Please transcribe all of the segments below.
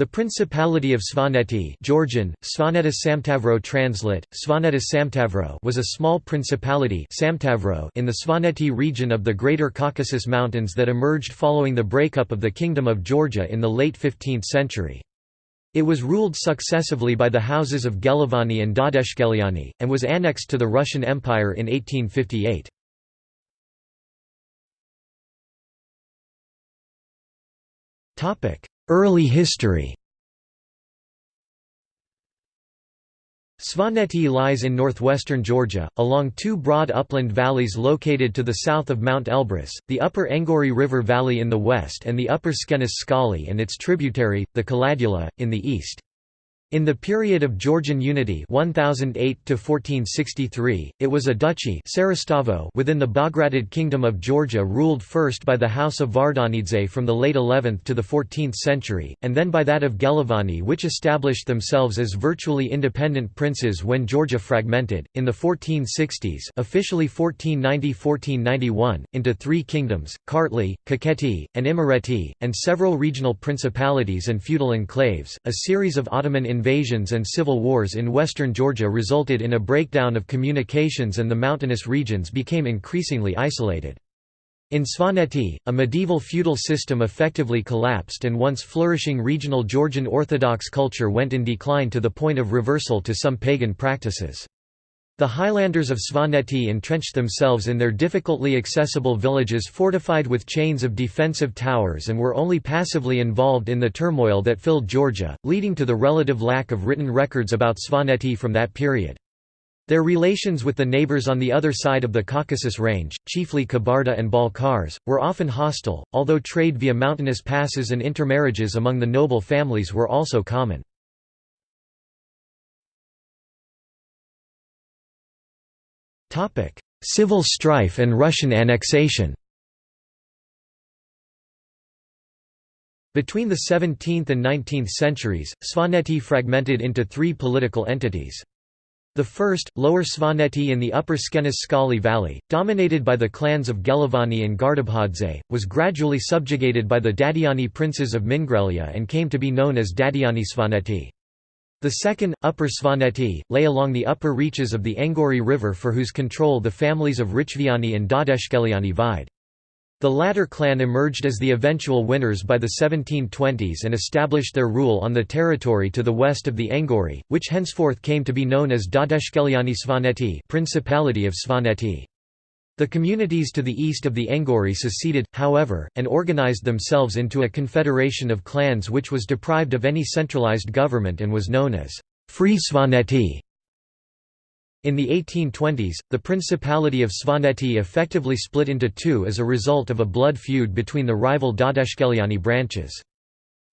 The Principality of Svaneti Georgian, Svaneta Samtavro translate, Svaneta Samtavro was a small principality Samtavro in the Svaneti region of the Greater Caucasus Mountains that emerged following the breakup of the Kingdom of Georgia in the late 15th century. It was ruled successively by the houses of Gelovani and Dadeshkeliani, and was annexed to the Russian Empire in 1858. Early history Svaneti lies in northwestern Georgia, along two broad upland valleys located to the south of Mount Elbrus, the upper Enguri River Valley in the west and the upper Tskhenistsqali and its tributary, the Kheledula, in the east. In the period of Georgian unity 1008 it was a duchy within the Bagratid Kingdom of Georgia ruled first by the House of Vardanidze from the late 11th to the 14th century, and then by that of Gelovani which established themselves as virtually independent princes when Georgia fragmented, in the 1460s officially 1490–1491, into three kingdoms, Kartli, Kakheti, and Imereti, and several regional principalities and feudal enclaves, a series of Ottoman invasions and civil wars in western Georgia resulted in a breakdown of communications and the mountainous regions became increasingly isolated. In Svaneti, a medieval feudal system effectively collapsed and once flourishing regional Georgian Orthodox culture went in decline to the point of reversal to some pagan practices. The Highlanders of Svaneti entrenched themselves in their difficultly accessible villages fortified with chains of defensive towers and were only passively involved in the turmoil that filled Georgia, leading to the relative lack of written records about Svaneti from that period. Their relations with the neighbors on the other side of the Caucasus Range, chiefly Kabarda and Balkars, were often hostile, although trade via mountainous passes and intermarriages among the noble families were also common. Civil strife and Russian annexation Between the 17th and 19th centuries, Svaneti fragmented into three political entities. The first, Lower Svaneti in the upper Skenes Skali Valley, dominated by the clans of Gelovani and Gardabhadze, was gradually subjugated by the Dadiani princes of Mingrelia and came to be known as Dadiani Svaneti. The second, Upper Svaneti, lay along the upper reaches of the Enguri River for whose control the families of Richviani and Dadeshkeliani vied. The latter clan emerged as the eventual winners by the 1720s and established their rule on the territory to the west of the Enguri, which henceforth came to be known as Dadeshkeliani Svaneti Principality of Svaneti. The communities to the east of the Enguri seceded, however, and organized themselves into a confederation of clans which was deprived of any centralized government and was known as Free Svaneti. In the 1820s, the Principality of Svaneti effectively split into two as a result of a blood feud between the rival Dadeshkeliani branches.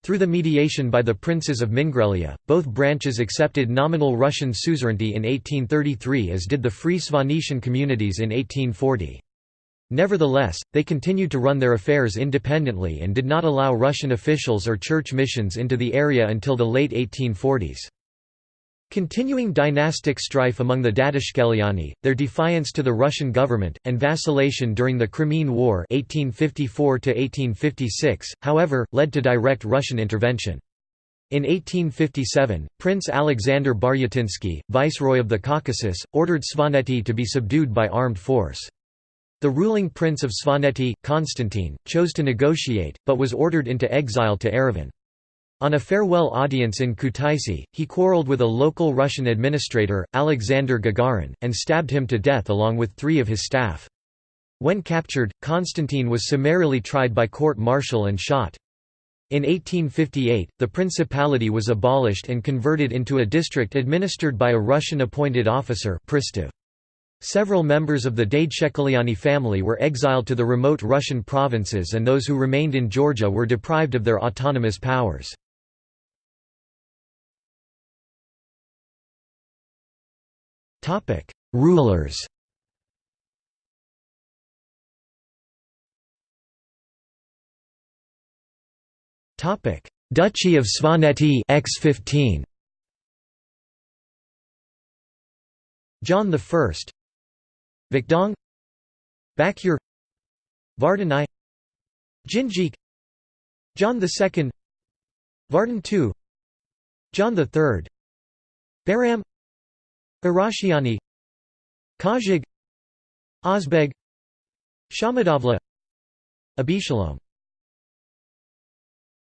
Through the mediation by the princes of Mingrelia, both branches accepted nominal Russian suzerainty in 1833 as did the Free Svanetian communities in 1840. Nevertheless, they continued to run their affairs independently and did not allow Russian officials or church missions into the area until the late 1840s. Continuing dynastic strife among the Dadeshkeliani, their defiance to the Russian government, and vacillation during the Crimean War 1854 however, led to direct Russian intervention. In 1857, Prince Alexander Baryatinsky, viceroy of the Caucasus, ordered Svaneti to be subdued by armed force. The ruling prince of Svaneti, Constantine, chose to negotiate, but was ordered into exile to Erevan. On a farewell audience in Kutaisi, he quarreled with a local Russian administrator, Alexander Gagarin, and stabbed him to death along with three of his staff. When captured, Constantine was summarily tried by court-martial and shot. In 1858, the principality was abolished and converted into a district administered by a Russian-appointed officer. Several members of the Dadeshkeliani family were exiled to the remote Russian provinces and those who remained in Georgia were deprived of their autonomous powers. Rulers. Topic. Duchy of Svaneti X15 John I Vakdong Bakyur. Vardanai. Jinjik John II Vardan II John III Bahram Arashiani Kajig Ozbeg Shamadavla Abishalom